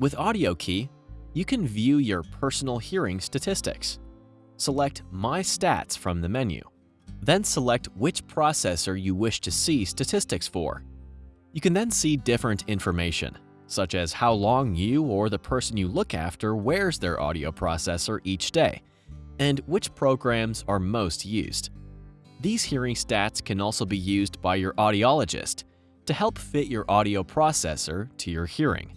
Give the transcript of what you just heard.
With AudioKey, you can view your personal hearing statistics. Select My Stats from the menu. Then select which processor you wish to see statistics for. You can then see different information, such as how long you or the person you look after wears their audio processor each day, and which programs are most used. These hearing stats can also be used by your audiologist to help fit your audio processor to your hearing.